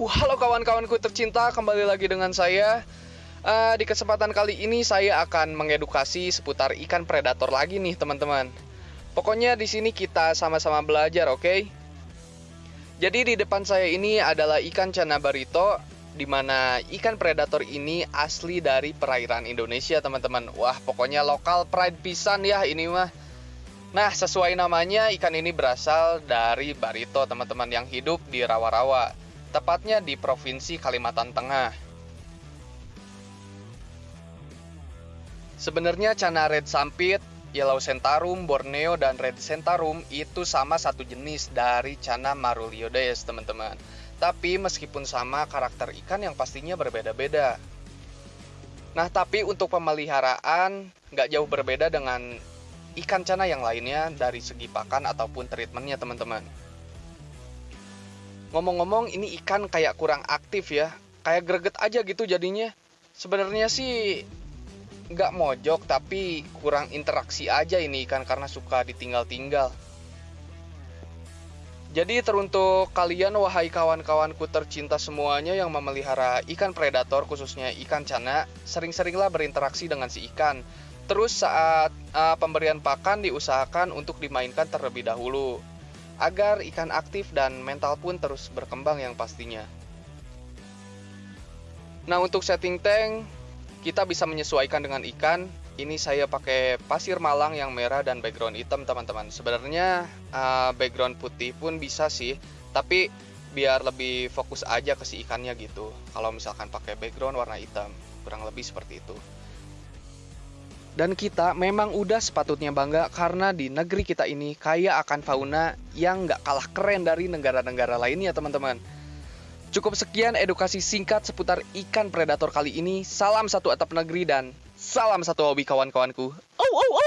Halo kawan-kawanku tercinta, kembali lagi dengan saya. Uh, di kesempatan kali ini saya akan mengedukasi seputar ikan predator lagi nih, teman-teman. Pokoknya di sini kita sama-sama belajar, oke? Okay? Jadi di depan saya ini adalah ikan cana barito, di mana ikan predator ini asli dari perairan Indonesia, teman-teman. Wah, pokoknya lokal pride pisan ya ini mah. Nah, sesuai namanya, ikan ini berasal dari barito, teman-teman, yang hidup di rawa-rawa, tepatnya di Provinsi Kalimantan Tengah. Sebenarnya cana red sampit, yellow centarum, borneo, dan red centarum itu sama satu jenis dari cana maruliodes, teman-teman. Tapi meskipun sama, karakter ikan yang pastinya berbeda-beda. Nah, tapi untuk pemeliharaan nggak jauh berbeda dengan ikan cana yang lainnya dari segi pakan ataupun treatmentnya teman-teman. Ngomong-ngomong ini ikan kayak kurang aktif ya, kayak greget aja gitu jadinya. Sebenarnya sih nggak mojok tapi kurang interaksi aja ini ikan karena suka ditinggal-tinggal. Jadi teruntuk kalian wahai kawan-kawanku tercinta semuanya yang memelihara ikan predator khususnya ikan cana, sering-seringlah berinteraksi dengan si ikan Terus saat uh, pemberian pakan diusahakan untuk dimainkan terlebih dahulu agar ikan aktif dan mental pun terus berkembang yang pastinya. Nah, untuk setting tank kita bisa menyesuaikan dengan ikan. Ini saya pakai pasir malang yang merah dan background hitam, teman-teman. Sebenarnya uh, background putih pun bisa sih, tapi biar lebih fokus aja ke si ikannya gitu. Kalau misalkan pakai background warna hitam, kurang lebih seperti itu. Dan kita memang udah sepatutnya bangga karena di negeri kita ini kaya akan fauna yang nggak kalah keren dari negara-negara lainnya teman-teman. Cukup sekian edukasi singkat seputar ikan predator kali ini. Salam satu atap negeri dan salam satu hobi kawan-kawanku. Oh, oh, oh.